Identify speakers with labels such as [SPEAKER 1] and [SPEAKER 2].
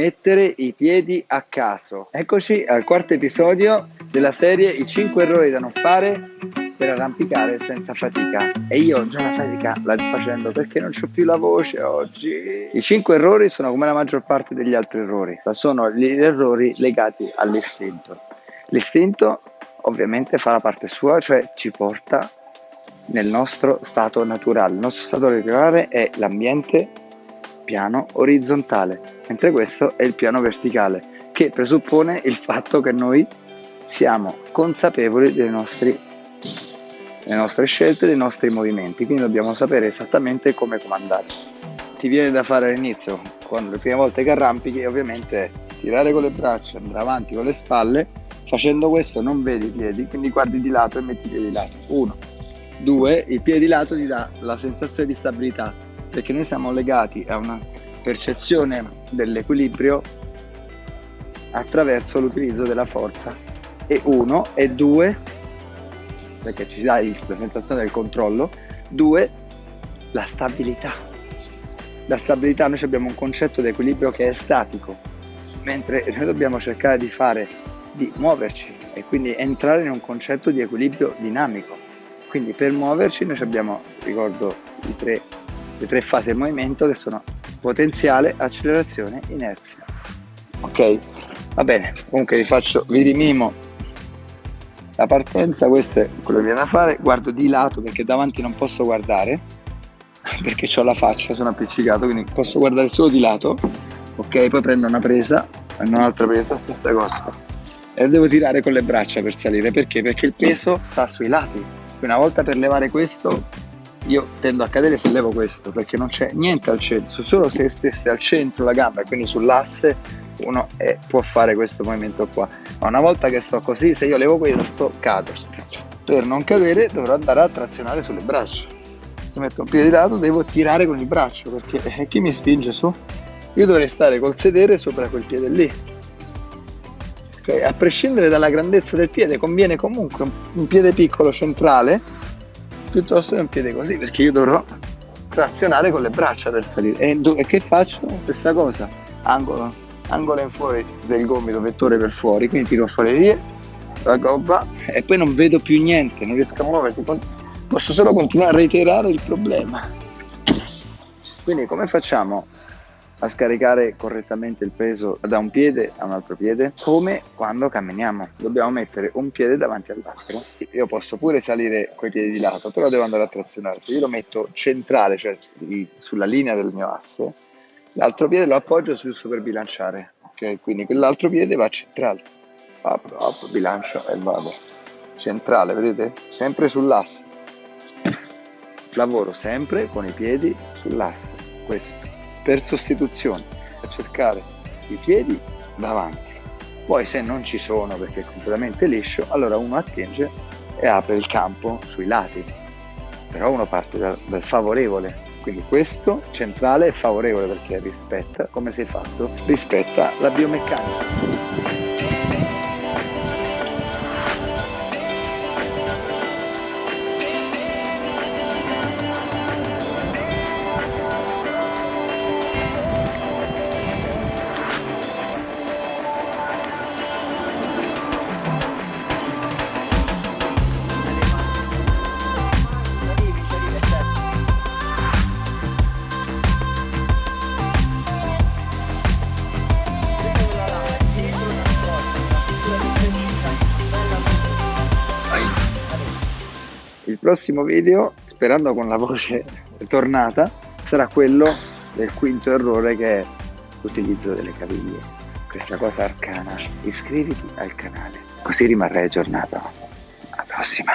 [SPEAKER 1] mettere i piedi a caso. Eccoci al quarto episodio della serie I 5 errori da non fare per arrampicare senza fatica. E io già la fatica la facendo perché non ho più la voce oggi. I 5 errori sono come la maggior parte degli altri errori, sono gli errori legati all'istinto. L'istinto ovviamente fa la parte sua, cioè ci porta nel nostro stato naturale. Il nostro stato naturale è l'ambiente piano orizzontale, mentre questo è il piano verticale, che presuppone il fatto che noi siamo consapevoli dei nostri, delle nostre scelte, dei nostri movimenti, quindi dobbiamo sapere esattamente come comandare. Ti viene da fare all'inizio, quando le prime volte che arrampichi, ovviamente tirare con le braccia, andare avanti con le spalle, facendo questo non vedi i piedi, quindi guardi di lato e metti i piedi di lato. Uno, due, il piede di lato ti dà la sensazione di stabilità, perché noi siamo legati a una percezione dell'equilibrio attraverso l'utilizzo della forza. E uno e due perché ci dà la sensazione del controllo due la stabilità. La stabilità noi abbiamo un concetto di equilibrio che è statico mentre noi dobbiamo cercare di fare di muoverci e quindi entrare in un concetto di equilibrio dinamico. Quindi per muoverci noi abbiamo ricordo tre le tre fasi del movimento che sono potenziale, accelerazione, inerzia. Ok? Va bene, comunque vi faccio, vi rimimo la partenza, questo è quello che viene da fare, guardo di lato perché davanti non posso guardare, perché ho la faccia, sono appiccicato, quindi posso guardare solo di lato, ok? Poi prendo una presa, prendo un'altra presa, stessa cosa. E devo tirare con le braccia per salire, perché? Perché il peso sta sui lati. Una volta per levare questo io tendo a cadere se levo questo perché non c'è niente al centro, solo se stesse al centro la gamba quindi sull'asse uno è, può fare questo movimento qua. Ma una volta che sto così, se io levo questo, cado. Per non cadere dovrò andare a trazionare sulle braccia. Se metto un piede di lato devo tirare con il braccio perché eh, chi mi spinge su? Io dovrei stare col sedere sopra quel piede lì. A prescindere dalla grandezza del piede conviene comunque un piede piccolo centrale piuttosto che un piede così perché io dovrò trazionare con le braccia per salire. E, e che faccio? stessa cosa angolo, angolo in fuori del gomito vettore per fuori quindi tiro fuori lì la gobba e poi non vedo più niente non riesco a muovermi posso solo continuare a reiterare il problema. Quindi come facciamo a scaricare correttamente il peso da un piede a un altro piede come quando camminiamo. Dobbiamo mettere un piede davanti all'altro. Io posso pure salire coi piedi di lato però devo andare a trazionare se io lo metto centrale cioè sulla linea del mio asse. L'altro piede lo appoggio giusto per bilanciare ok? Quindi quell'altro piede va centrale. Apro, apro, bilancio e vado. Centrale vedete? Sempre sull'asse. Lavoro sempre con i piedi sull'asse. Questo per sostituzione, a cercare i piedi davanti. Poi se non ci sono perché è completamente liscio, allora uno attinge e apre il campo sui lati. Però uno parte dal, dal favorevole, quindi questo centrale è favorevole perché rispetta, come sei fatto, rispetta la biomeccanica. Prossimo video, sperando con la voce tornata, sarà quello del quinto errore che è l'utilizzo delle caviglie. Questa cosa arcana. Iscriviti al canale, così rimarrai aggiornato. Alla prossima!